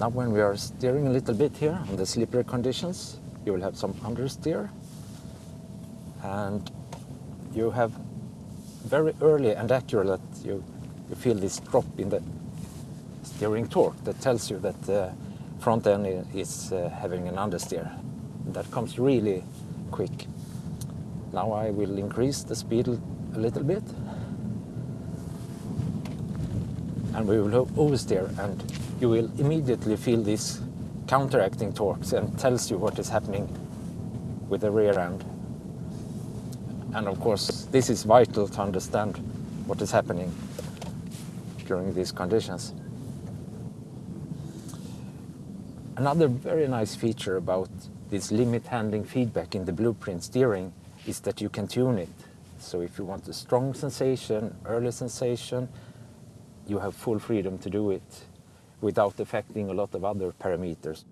Now when we are steering a little bit here on the slippery conditions, you will have some understeer and you have very early and accurate you, you feel this drop in the steering torque that tells you that the front end is uh, having an understeer. That comes really quick. Now I will increase the speed a little bit and we will oversteer and you will immediately feel this counteracting torques and tells you what is happening with the rear end. And of course, this is vital to understand what is happening during these conditions. Another very nice feature about this limit handling feedback in the blueprint steering is that you can tune it. So if you want a strong sensation, early sensation, you have full freedom to do it without affecting a lot of other parameters.